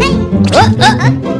哎呃呃呃。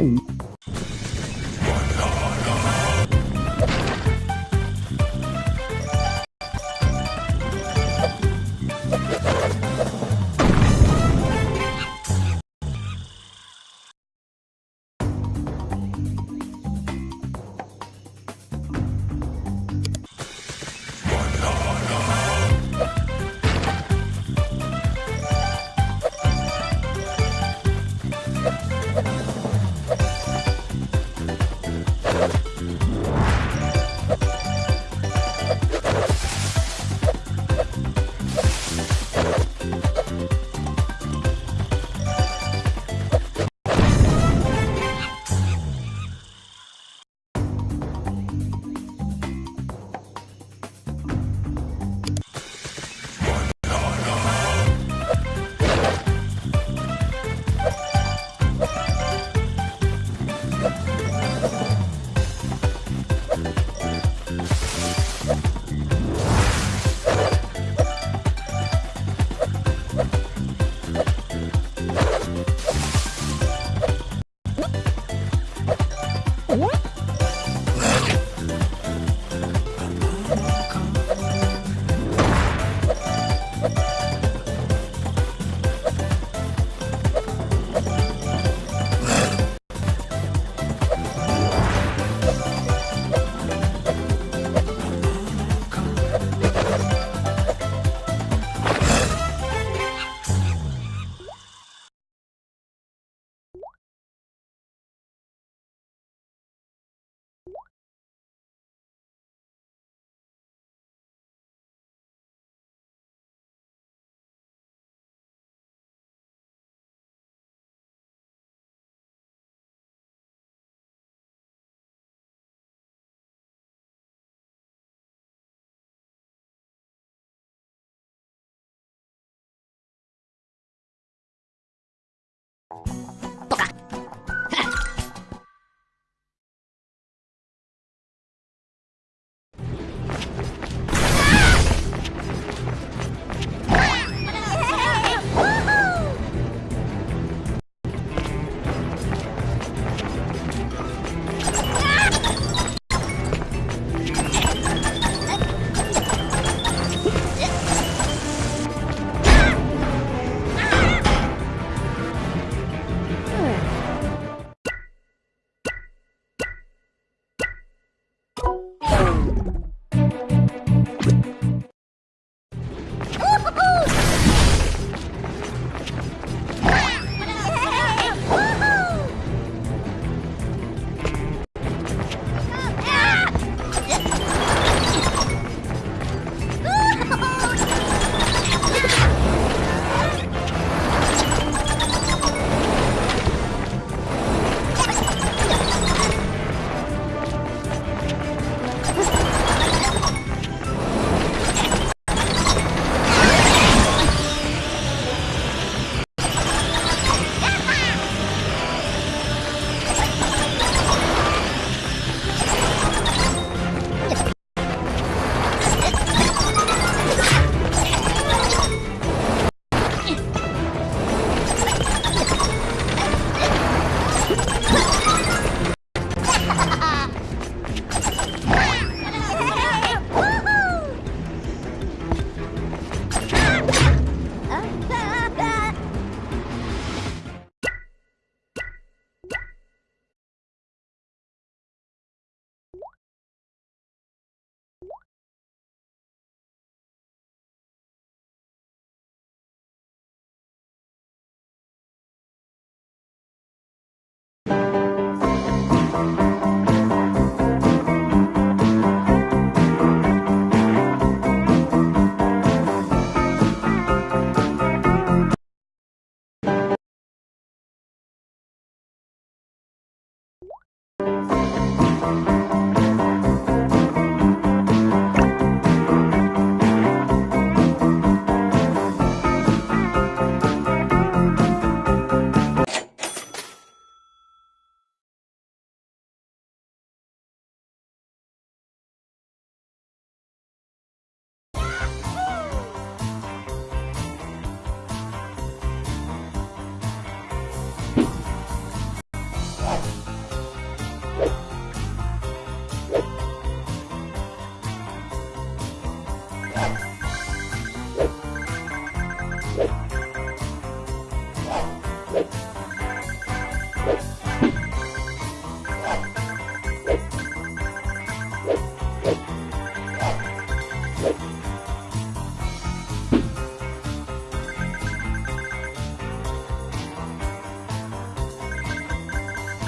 Oh.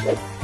you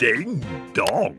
Ding dong.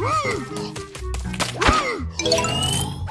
Hmm. Hmm.